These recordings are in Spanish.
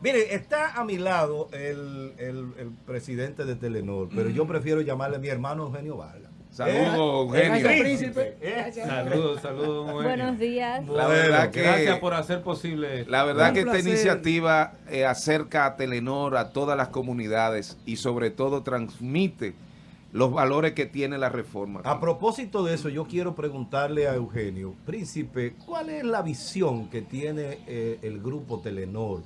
Mire, está a mi lado el, el, presidente de Telenor, pero yo mm. prefiero llamarle a mi hermano Eugenio Vargas. Saludos, ¿Eh? Eugenio. ¿Eh? Saludos, saludos. Buenos días. La verdad que, Gracias por hacer posible. La verdad que esta iniciativa eh, acerca a Telenor, a todas las comunidades y sobre todo transmite los valores que tiene la reforma. A propósito de eso, yo quiero preguntarle a Eugenio, Príncipe, ¿cuál es la visión que tiene el grupo Telenor?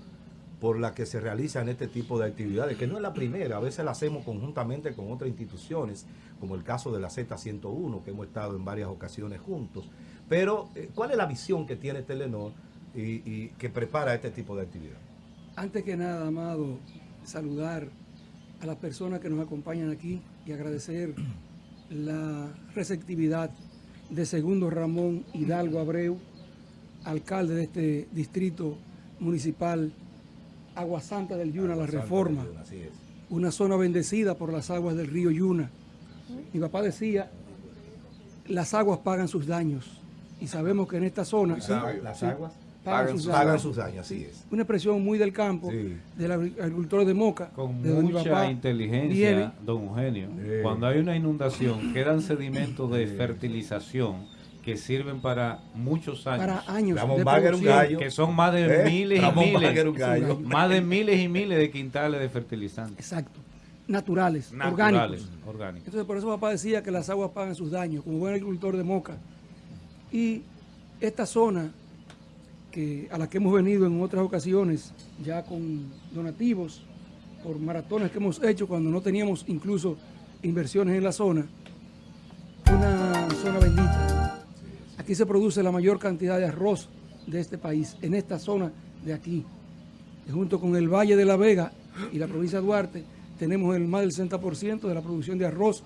Por la que se realizan este tipo de actividades, que no es la primera, a veces la hacemos conjuntamente con otras instituciones, como el caso de la Z101, que hemos estado en varias ocasiones juntos. Pero, eh, ¿cuál es la visión que tiene Telenor y, que prepara este tipo de actividad? Antes que nada, Amado, saludar a las personas que nos acompañan aquí y agradecer la receptividad de Segundo Ramón Hidalgo Abreu, alcalde de este distrito municipal Agua Santa del Yuna, la reforma. una zona bendecida por las aguas del río Yuna. Mi papá decía, las aguas pagan sus daños. Y sabemos que en esta zona... las aguas pagan, sus, daños. así es. Una expresión muy del campo, del agricultor de Moca. Con mucha inteligencia, don Eugenio. Cuando hay una inundación, quedan sedimentos de fertilización que sirven para muchos años. Para años de Que son más de ¿Eh? miles y miles. Más de miles y miles de quintales de fertilizantes. Exacto. Naturales, orgánicos. Entonces por eso papá decía que las aguas pagan sus daños, como buen agricultor de Moca. Y esta zona que a la que hemos venido en otras ocasiones, ya con donativos, por maratones que hemos hecho cuando no teníamos incluso inversiones en la zona, una zona bendita Aquí se produce la mayor cantidad de arroz de este país, en esta zona de aquí. junto con el Valle de la Vega y la provincia de Duarte, tenemos el más del 60% de la producción de arroz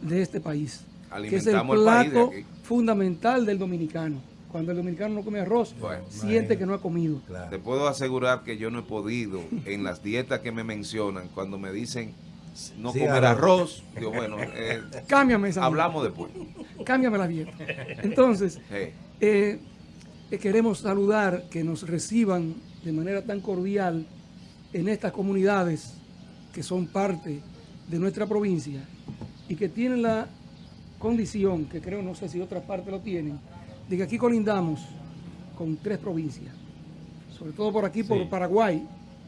de este país. que es el plato fundamental del dominicano. Cuando el dominicano no come arroz, siente que no ha comido. Te puedo asegurar que yo no he podido, en las dietas que me mencionan, cuando me dicen no comer arroz. Digo, bueno, eh, Cámbiame esa hablamos después. Cámbiame la dieta. Entonces, eh, queremos saludar que nos reciban de manera tan cordial en estas comunidades que son parte de nuestra provincia y que tienen la condición, que creo, no sé si otras partes lo tienen, de que aquí colindamos con tres provincias, sobre todo por aquí, por Paraguay,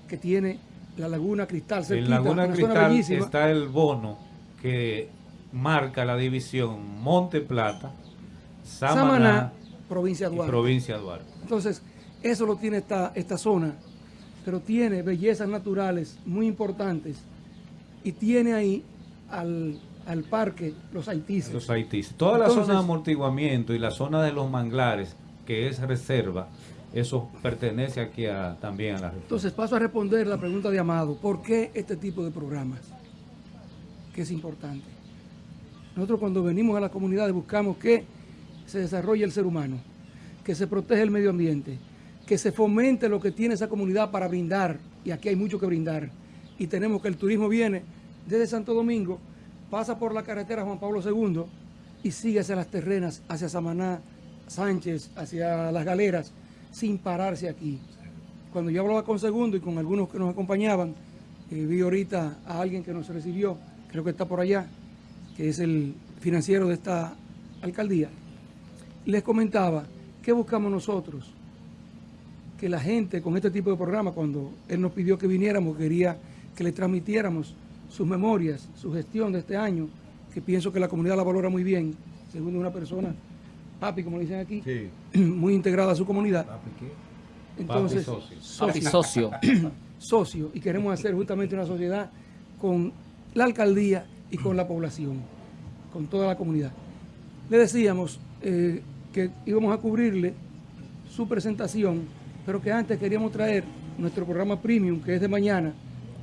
que tiene la Laguna Cristal. en Laguna Cristal está el bono que marca la división Monte Plata, Samaná, provincia Duarte. provincia Duarte. Entonces, eso lo tiene esta, esta zona, pero tiene bellezas naturales muy importantes y tiene ahí al, parque Los Haitíes. Los Haitíes. Toda la zona de amortiguamiento y la zona de los manglares, que es reserva, eso pertenece aquí también a la reforma. Entonces paso a responder la pregunta de Amado. ¿Por qué este tipo de programas? Que es importante. Nosotros cuando venimos a la comunidad buscamos que se desarrolle el ser humano, que se proteja el medio ambiente, que se fomente lo que tiene esa comunidad para brindar, y aquí hay mucho que brindar. Y tenemos que el turismo viene desde Santo Domingo, pasa por la carretera Juan Pablo II y sigue hacia las terrenas, hacia Samaná, Sánchez, hacia las galeras, sin pararse aquí. Cuando yo hablaba con Segundo y con algunos que nos acompañaban, eh, vi ahorita a alguien que nos recibió, creo que está por allá, que es el financiero de esta alcaldía, les comentaba, ¿qué buscamos nosotros? Que la gente con este tipo de programa, cuando él nos pidió que viniéramos, quería que le transmitiéramos sus memorias, su gestión de este año, que pienso que la comunidad la valora muy bien, según una persona papi, como dicen aquí, muy integrado a su comunidad. ¿Papi qué? Entonces, socio. socio. socio. Y queremos hacer justamente una sociedad con la alcaldía y con la población, con toda la comunidad. Le decíamos eh, que íbamos a cubrirle su presentación, pero que antes queríamos traer nuestro programa premium, que es de mañana,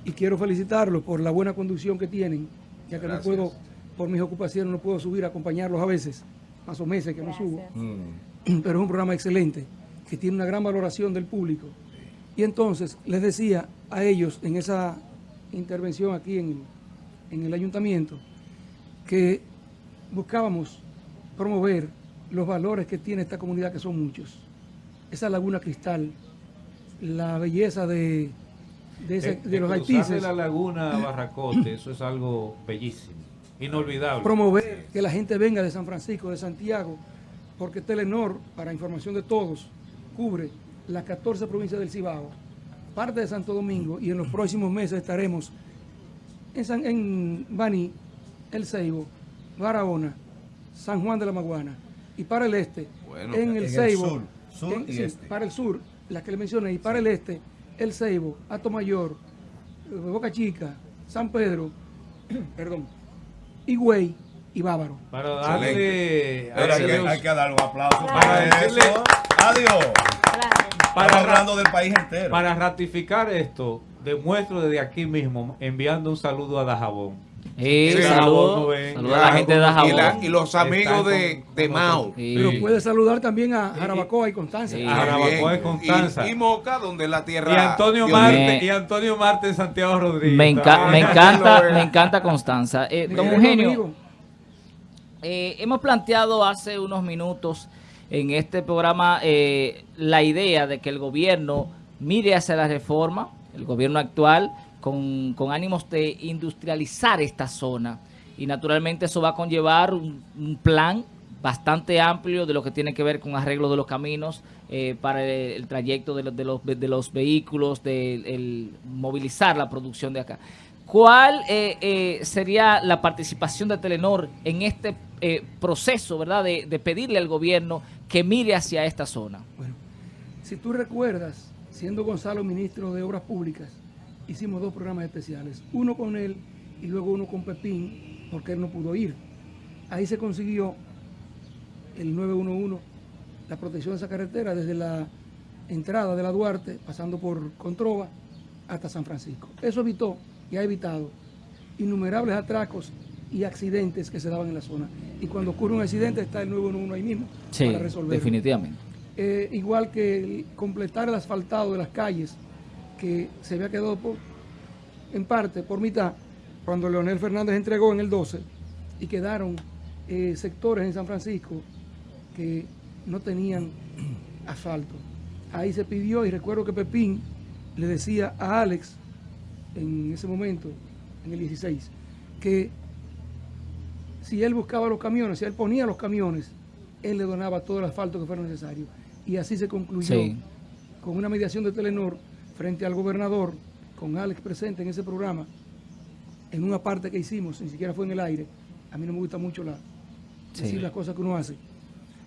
y quiero felicitarlos por la buena conducción que tienen, ya que no puedo, por mis ocupaciones, no puedo subir a acompañarlos a veces más o meses que no subo. Mm. Pero es un programa excelente, que tiene una gran valoración del público. Y entonces les decía a ellos en esa intervención aquí en, en el ayuntamiento que buscábamos promover los valores que tiene esta comunidad, que son muchos. Esa laguna cristal, la belleza de de, ese- Eh, de los haitises. la laguna Barracote, eso es algo bellísimo, inolvidable. promover que la gente venga de San Francisco, de Santiago, porque Telenor, para información de todos, cubre las 14 provincias del Cibao, parte de Santo Domingo y en los próximos meses estaremos en, San, en Baní, El Ceibo, Barahona, San Juan de la Maguana y para el este, Bueno, en en el el Ceibo, sur, sur en- y sí, este. para el sur, las que le mencioné, y para el este, El Ceibo, Atomayor, eh, Boca Chica, San Pedro, perdón, Higüey y Bávaro. Para darle... Pero hay, que, darle- hay que darle un aplauso Para para decirle- eso. Adiós. para, Estamos hablando del país entero. para ratificar esto, demuestro desde aquí mismo, enviando un saludo a Dajabón. Eh, Sí, saludo, saludo a la gente de y, Dajabón. la- y los amigos de, de con Mao. Sí. Pero puede saludar también a Jarabacoa y Constanza. Sí. A Jarabacoa y. Constanza. Y, y Moca, donde es la tierra. Y Antonio Marte, y Antonio Marte Santiago Rodríguez. Me, enca- Ah, me encanta, me encanta Constanza. Eh, don Eugenio, eh, hemos planteado hace unos minutos en este programa eh, la idea de que el gobierno mire hacia la reforma, el gobierno actual, con, con ánimos de industrializar esta zona. Y naturalmente eso va a conllevar un, plan bastante amplio de lo que tiene que ver con arreglo de los caminos eh, para el, trayecto de los, de los, de los vehículos, de el movilizar la producción de acá. ¿Cuál eh, eh, sería la participación de Telenor en este eh, proceso, verdad, de, de pedirle al gobierno que mire hacia esta zona? Bueno, si tú recuerdas, siendo Gonzalo ministro de Obras Públicas, hicimos dos programas especiales, uno con él y luego uno con Pepín, porque él no pudo ir. Ahí se consiguió el 911, la protección de esa carretera desde la entrada de la Duarte, pasando por Controva, hasta San Francisco. Eso evitó y ha evitado innumerables atracos y accidentes que se daban en la zona. Y cuando ocurre un accidente está el 911 ahí mismo Sí, para resolverlo. definitivamente. Eh, igual que el completar el asfaltado de las calles que se había quedado por- en parte por mitad cuando Leonel Fernández entregó en el 12 y quedaron eh, sectores en San Francisco que no tenían asfalto. Ahí se pidió y recuerdo que Pepín le decía a Alex en ese momento, en el 16, que si él buscaba los camiones, si él ponía los camiones, él le donaba todo el asfalto que fuera necesario. Y así se concluyó Sí. con una mediación de Telenor frente al gobernador, con Alex presente en ese programa, en una parte que hicimos, ni siquiera fue en el aire. A mí no me gusta mucho la, Sí. decir las cosas que uno hace.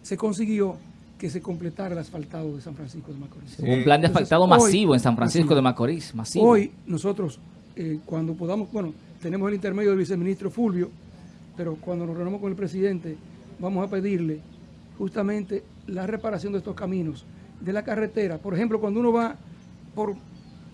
Se consiguió que se completara el asfaltado de San Francisco de Macorís. Un plan de Entonces, asfaltado hoy- masivo en San Francisco masivo. de Macorís, masivo. Hoy nosotros, eh, cuando podamos, bueno, tenemos el intermedio del viceministro Fulvio, pero cuando nos reunamos con el presidente, vamos a pedirle justamente la reparación de estos caminos, de la carretera. Por ejemplo, cuando uno va por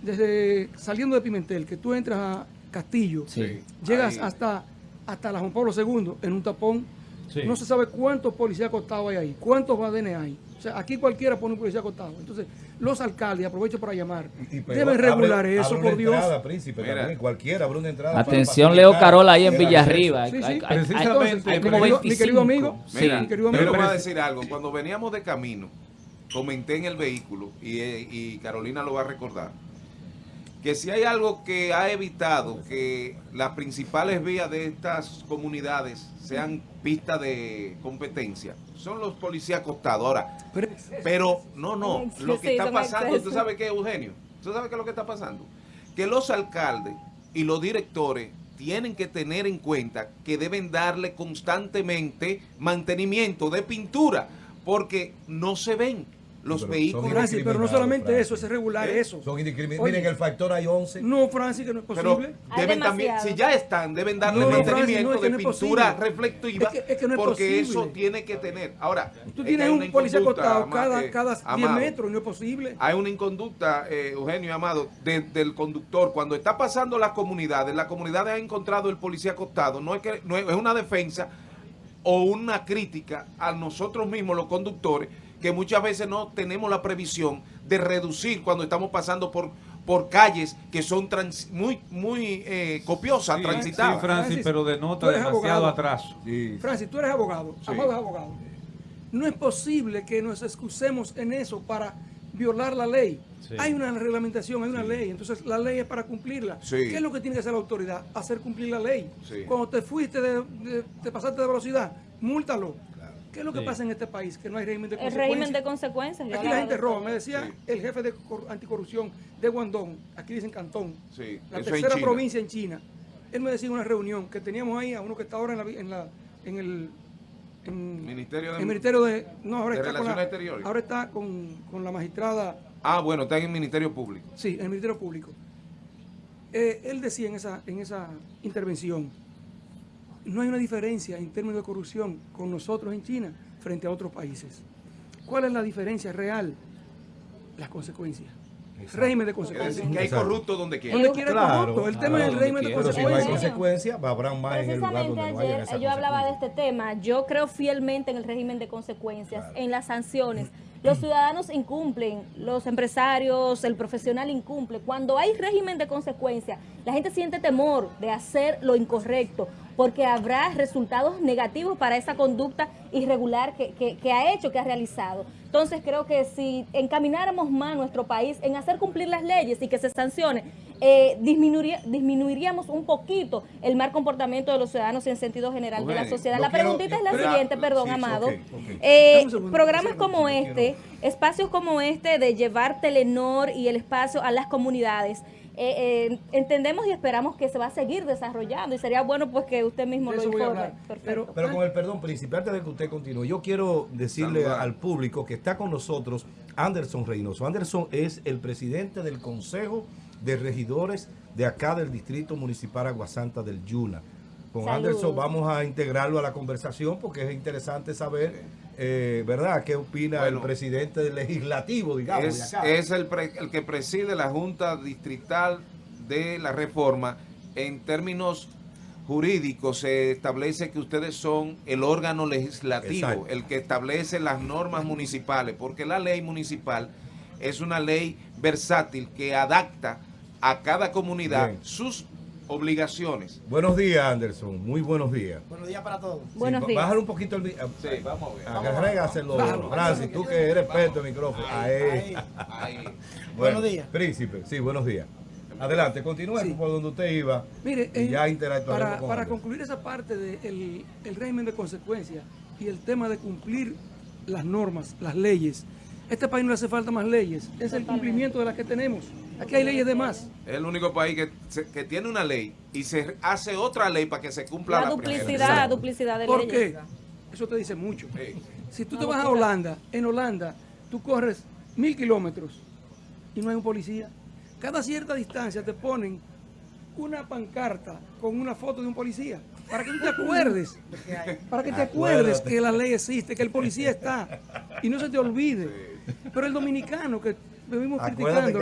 desde saliendo de Pimentel, que tú entras a Castillo, Sí. llegas Ahí. hasta, hasta la Juan Pablo II en un tapón. Sí. No se sabe cuántos policías acostados hay ahí, cuántos badenes hay. O sea, aquí cualquiera pone un policía acostado. Entonces, los alcaldes, aprovecho para llamar, Y- pero deben regular abre eso, por Dios. entrada, príncipe, Mira. también, cualquiera abre una entrada. para Atención, Leo Carola ahí en Villarriba. Sí, sí. Hay- hay- hay- Precisamente, hay como mi querido- 25. mi querido amigo, Sí. Mira, mi querido yo amigo, le voy a pero- decir algo. Cuando veníamos de camino, comenté en el vehículo, y, eh, y Carolina lo va a recordar, que si hay algo que ha evitado que las principales vías de estas comunidades sean pistas de competencia, son los policías acostados. Ahora, Pero- no, no, lo que está pasando, ¿tú sabes qué, Eugenio? ¿Tú sabes qué es lo que está pasando? Que los alcaldes y los directores tienen que tener en cuenta que deben darle constantemente mantenimiento de pintura, porque no se ven los Pero vehículos. Francis, pero no solamente Francis. eso, es regular ¿Eh? eso. Son indiscriminados. Miren, el factor hay 11. No, Francis, que no es posible. Deben también, si ya están, deben darle No, no, mantenimiento Francis, no, es que de pintura posible. reflectiva, Es que- es que no es porque posible. eso tiene que tener. Ahora, Tú es tienes hay un policía acostado cada, eh, cada 10 Amado. metros, no es posible. Hay una inconducta, eh, Eugenio y Amado, de- del conductor. Cuando está pasando las comunidades, la comunidad ha encontrado el policía acostado. No es que no es, es una defensa o una crítica a nosotros mismos, los conductores, que muchas veces no tenemos la previsión de reducir cuando estamos pasando por por calles que son trans- muy muy eh, copiosas, Sí, transitadas. sí, Francis, Francis, pero denota demasiado abogado. atraso. Francis, tú eres abogado, Sí. Amado es abogado. No es posible que nos excusemos en eso para violar la ley. Sí. Hay una reglamentación, hay una ley, entonces la ley es para cumplirla. Sí. ¿Qué es lo que tiene que hacer la autoridad? Hacer cumplir la ley. Sí. Cuando te fuiste, de, de- te pasaste de velocidad, múltalo. ¿Qué es lo que Sí. pasa en este país? Que no hay régimen de El consecuencias. régimen de consecuencias. Aquí la gente roba. Me decía Sí. el jefe de cor- anticorrupción de Guangdong, aquí dicen Cantón, Sí, la eso tercera provincia en China. Él me decía en una reunión que teníamos ahí a uno que está ahora en, la, en, la, en el en, Ministerio de- el ministerio de no ahora de está con Relaciones la, Exteriores. ahora está con, con la magistrada Ah, bueno, está en el Ministerio Público. sí en el ministerio público Eh, él decía en esa en esa intervención no hay una diferencia en términos de corrupción con nosotros en China frente a otros países ¿cuál es la diferencia real? las consecuencias Exacto. régimen de Es decir, consecuencias que hay corrupto donde quiera. donde quiera Claro. corrupto. el tema Claro, es el régimen de Pero si no hay consecuencias consecuencias, habrá más en el lugar Precisamente donde no haya ayer esa yo hablaba de consecuencia. este tema. Yo creo fielmente en el régimen de consecuencias, en las sanciones. Los ciudadanos incumplen, los empresarios, el profesional incumple. Cuando hay régimen de consecuencias, la gente siente temor de hacer lo incorrecto, porque habrá resultados negativos para esa conducta irregular que, que- que ha hecho, que ha realizado. Entonces creo que si encamináramos más nuestro país en hacer cumplir las leyes y que se sancione, eh, disminuiría- disminuiríamos un poquito el mal comportamiento de los ciudadanos en sentido general de la sociedad. La quiero- preguntita es la siguiente, perdón, sí, Amado. ok, ok. Eh, segundo, programas como este, quiero- espacios como este de llevar Telenor y el espacio a las comunidades, eh, eh, entendemos y esperamos que se va a seguir desarrollando y sería bueno pues que usted mismo lo informe. Pero- Pero con el perdón, príncipe, antes de que usted continúe, yo quiero decirle Saludar. al público que está con nosotros Anderson Reynoso. Anderson es el presidente del Consejo de Regidores de acá del Distrito Municipal Aguasanta del Yuna. Con. Anderson vamos a integrarlo a la conversación porque es interesante saber, eh, ¿verdad?, qué opina Bueno. el presidente del legislativo, digamos. de es, acá. es el, pre- el que preside la Junta Distrital de la Reforma. En términos jurídicos se establece que ustedes son el órgano legislativo, Exacto. el que establece las normas municipales, porque la ley municipal es una ley versátil que adapta a cada comunidad Bien. sus obligaciones. Buenos días, Anderson. Muy buenos días. Buenos días para todos. Buenos Sí, días. Bájale un poquito el... mi- Sí, vamos a ver. Agrégaselo. Francis, tú que eres experto en micrófono. Ahí. Ahí. Bueno, Buenos días. Príncipe, sí, buenos días. Adelante, continúe Sí. por donde usted iba. Mire, y ya interactuaremos para, con para Anderson. concluir esa parte del el régimen de consecuencias y el tema de cumplir las normas, las leyes, este país no le hace falta más leyes, es el cumplimiento de las que tenemos. Aquí hay leyes de más. Es el único país que, se- que tiene una ley y se hace otra ley para que se cumpla la la, primera. duplicidad, duplicidad de ¿Por leyes. qué? Eso te dice mucho. Sí. Si tú te vas a. Holanda, en Holanda, tú corres mil kilómetros y no hay un policía. Cada cierta distancia te ponen una pancarta con una foto de un policía. Para que tú te acuerdes. Para que te acuerdes que la ley existe, que el policía está. Y no se te olvide. Pero el dominicano que vivimos Acuérdate criticando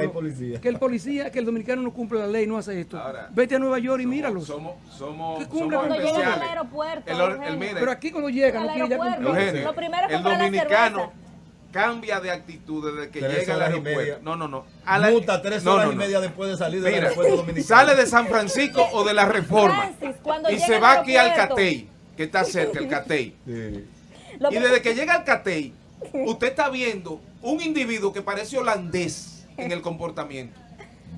que el policía, que el dominicano no cumple la ley, no hace esto. Ahora, Vete a Nueva York y Somos- míralos. Somos, somos, ¿Qué somos cumple Cuando llegan al aeropuerto, El, mire, Pero aquí cuando llegan, no quieren ya aeropuerto. cumplir. Eugenio, Lo primero es el dominicano cambia de actitud desde que Tres llega al y aeropuerto. No, no, no. A la- Multa tres no, horas no, y no. media después de salir del Mira, aeropuerto dominicano. sale de San Francisco o de la Reforma Francis, y se va aquí al. Catey, que está cerca, el Catey. Sí. Y desde que llega al Catey, usted está viendo un individuo que parece holandés en el comportamiento.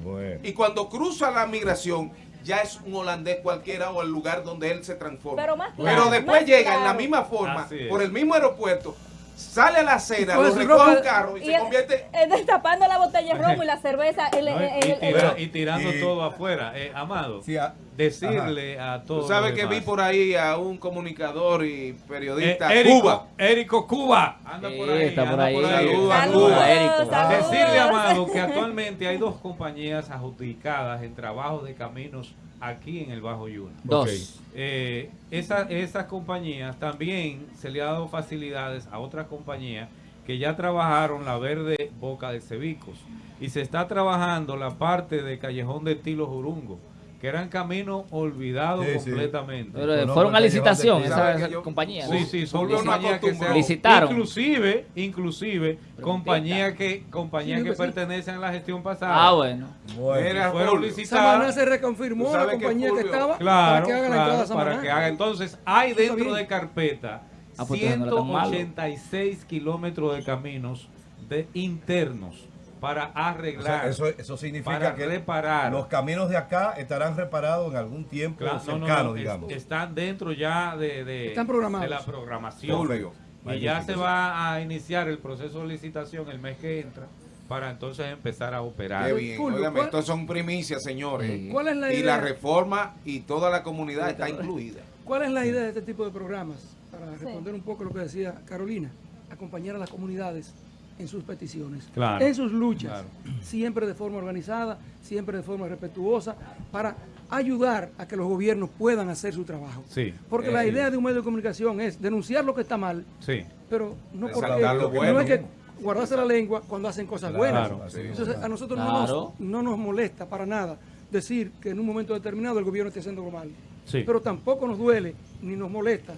Bueno. Y cuando cruza la migración, ya es un holandés cualquiera o el lugar donde él se transforma. Pero más claro, Pero después más llega en la misma forma, por el mismo aeropuerto, sale a la acera, coge lo recoge un carro y, Y se él- convierte... destapando la botella de romo y la cerveza. el- ¿no? el- y, el- el- tira- el- y tirando y- todo afuera. Eh, Amado, Sí, a- decirle a todos. Tú sabes que vi por ahí a un comunicador y periodista, Eh, Érico- Cuba. Érico Cuba. Anda por ahí. está por anda ahí. Saludos a Saludos, Cuba. Érico. saludos. Decirle, Amado, que actualmente hay dos compañías adjudicadas en trabajos de caminos aquí en el Bajo Yuna. Dos. Ok. Eh, esa- esas compañías también se le ha dado facilidades a otras compañías que ya trabajaron la verde Boca de Cebicos y se está trabajando la parte de Callejón de Tilo Jurungo, que eran caminos olvidados Sí, sí. completamente. Pero eh, fueron a licitación esa, Sabe que esa yo- compañía. Sí, sí, son compañías que se. Licitaron. Inclusive, inclusive, compañías que compañías Sí, que sí. pertenecen a la gestión pasada. Ah, bueno. Bueno. Fueron licitadas. Samaná se reconfirmó la que compañía que, estaba Claro, para que haga la entrada a claro, Samaná. para que haga. Entonces, hay dentro de carpeta Ah, pues, entonces no era tan malo. 186 kilómetros de caminos de internos para O sea, arreglar, eso, eso significa para que reparar. los caminos de acá estarán reparados en algún tiempo Claro, no, no, cercano, no, es- digamos. están dentro ya de, de- Están programados. de la programación. Perfecto. Y ya se va a iniciar el proceso de licitación el mes que entra para entonces empezar a operar. Qué bien. Óigame, ¿cuál- estos son primicias, señores. ¿Cuál es la y idea? la reforma y toda la comunidad está incluida. ¿Cuál es la idea de este tipo de programas? Para responder un poco lo que decía Carolina, acompañar a las comunidades en sus peticiones, Claro, en sus luchas, claro. siempre de forma organizada, siempre de forma respetuosa, para ayudar a que los gobiernos puedan hacer su trabajo. Sí. Porque Eh, la sí. idea de un medio de comunicación es denunciar lo que está mal, Sí. pero no porque lo bueno. no es que guardarse la lengua cuando hacen cosas buenas. Claro. Entonces a nosotros Claro. no, nos, no nos molesta para nada decir que en un momento determinado el gobierno esté haciendo mal. Sí. Pero tampoco nos duele ni nos molesta,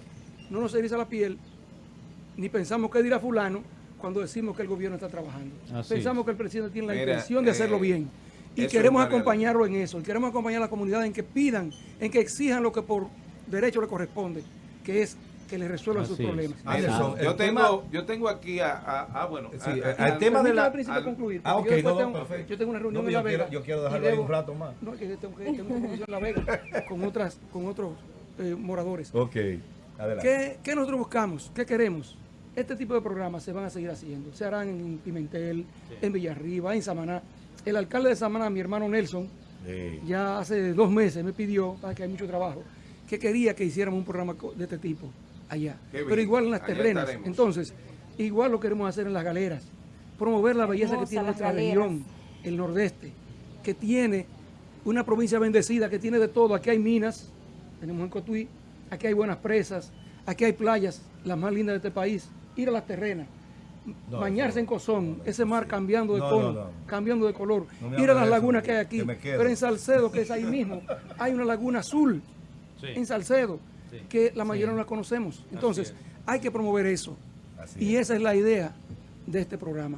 no nos eriza la piel, ni pensamos que dirá fulano cuando decimos que el gobierno está trabajando. Así pensamos que el presidente tiene la Mira, intención de hacerlo eh, bien. Y queremos acompañarlo en eso, y queremos acompañar a la comunidad en que pidan, en que exijan lo que por derecho le corresponde, que es que le resuelvan sus Así problemas. Mira, Anderson, yo, el tengo, yo tengo aquí a... a- ah, bueno. Sí, a- a- al tema de la- al concluir, Ah, porque ok, yo no, tengo, yo tengo una reunión No, en yo La Vega. quiero- yo quiero dejarlo ahí un rato más. No, que tengo que tengo una compromiso en La Vega con, otras, con otros eh, moradores. Ok, adelante. ¿Qué, qué nosotros buscamos? ¿Qué queremos? Este tipo de programas se van a seguir haciendo. Se harán en Pimentel, en Villarriba, en Samaná. El alcalde de Samaná, mi hermano Nelson, Sí. ya hace dos meses me pidió, para que hay mucho trabajo, que quería que hiciéramos un programa de este tipo allá. Qué bien. Pero igual en las Allá terrenas. estaremos. Entonces, igual lo queremos hacer en las galeras. Promover la belleza que tiene nuestra galeras. región, el nordeste, que tiene una provincia bendecida, que tiene de todo. Aquí hay minas, tenemos en Cotuí, aquí hay buenas presas, aquí hay playas, las más lindas de este país. Ir a las terrenas, No, bañarse no, en Cozón, ese mar cambiando de No, tono, no, no. cambiando de color, ir a las lagunas que- hay aquí, que pero en Salcedo, que es ahí mismo, hay una laguna azul, Sí. en Salcedo, Sí. que la mayoría no la conocemos. Entonces, es. hay que promover eso. Así y es. esa es la idea de este programa.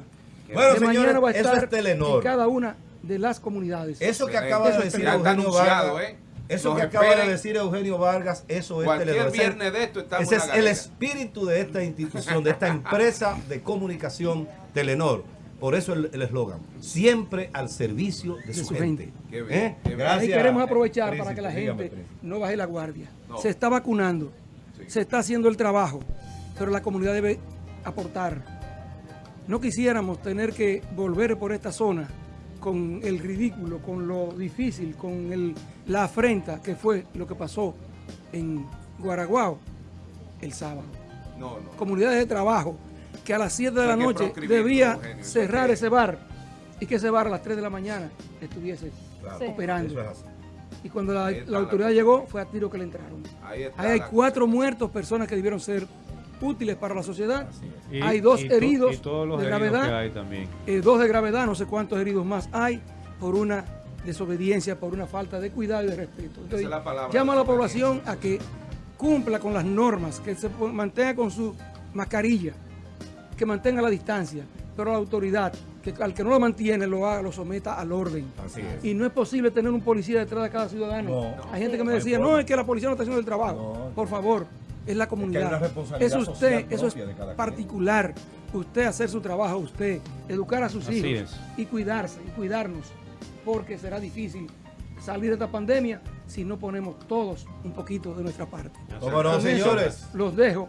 Bueno, de señores, mañana va a eso estar es Telenor. en cada una de las comunidades. Eso que Excelente. acaba de decir Eugenio anunciado, Vargas, ¿eh? Eso Nos que acaba de decir Eugenio Vargas, eso es Cualquier Telenor. Ese- viernes de esto estamos Ese en es la el espíritu de esta institución, de esta empresa de comunicación Telenor. Por eso el eslogan, siempre al servicio de, su, su gente. gente. Qué bien, ¿Eh? qué bien. Gracias. Ahí queremos aprovechar Príncipe, para que la gente no baje la guardia. No. Se está vacunando, Sí. se está haciendo el trabajo, pero la comunidad debe aportar. No quisiéramos tener que volver por esta zona con el ridículo, con lo difícil, con el- la afrenta que fue lo que pasó en Guaraguao el sábado. No, no. Comunidades de trabajo que a las 7 de la noche debía Eugenio, cerrar ese bar y que ese bar a las 3 de la mañana estuviese Claro, operando. es. Y cuando la, autoridad llegó, fue a tiro que le entraron. Ahí está Ahí hay la cuatro muertos, personas que debieron ser útiles para la sociedad. Y- hay dos y heridos y todos los de heridos gravedad. que hay también. eh, dos de gravedad, no sé cuántos heridos más hay, por una desobediencia, por una falta de cuidado y de respeto. Entonces, es la palabra, llamo a la población a que cumpla con las normas, que se mantenga con su mascarilla, que mantenga la distancia, pero la autoridad, que al que no lo mantiene, lo haga, lo someta al orden. Así es. Y no es posible tener un policía detrás de cada ciudadano. No. Hay gente que me decía, no, es que la policía no está haciendo el trabajo. No. Por favor, es la comunidad. es usted, eso es particular. Usted hacer su trabajo, usted, educar a sus Así hijos es. y cuidarse y cuidarnos, porque será difícil salir de esta pandemia si no ponemos todos un poquito de nuestra parte. ¿Cómo no, señores? los dejo.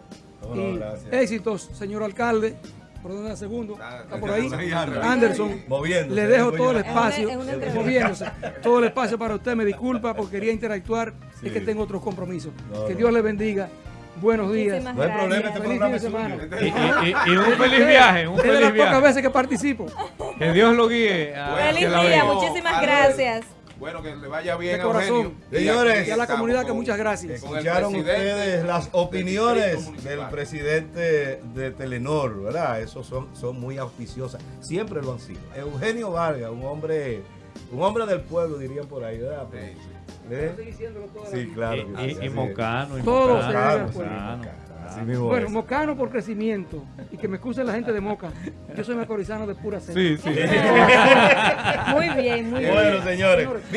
No, y éxitos, señor alcalde. ¿Por dónde anda segundo? Está- Está por ahí. Anderson. Moviéndose, Le dejo todo el Es una- espacio, es una entrevista. moviéndose. Todo el espacio para usted. Me disculpa porque quería interactuar. Sí. Es que tengo otros compromisos. No, que no. Dios le bendiga. Buenos días. No hay problema, este. Feliz programa es. Y, y- un feliz viaje, un Es de las feliz pocas veces que participo. Que Dios lo guíe. a- Bueno, Feliz día, muchísimas gracias. Bueno, que le vaya bien, De corazón. Eugenio. Y Señores. Y a la comunidad que muchas gracias. Escucharon ustedes las opiniones del presidente de Telenor, ¿verdad? Esos son, son muy auspiciosas. Siempre lo han sido. Eugenio Vargas, un hombre, un hombre del pueblo, dirían por ahí, ¿verdad? Sí, sí. ¿Eh? Sí, claro. que sí, Y, y, y. Mocano. Y Todo Mocano, se Mocano, Bueno, es. Mocano por crecimiento. Y que me excuse la gente de Moca. Yo soy macorizano de pura sed. Sí, sí. Muy bien, muy bien. Bueno, señores.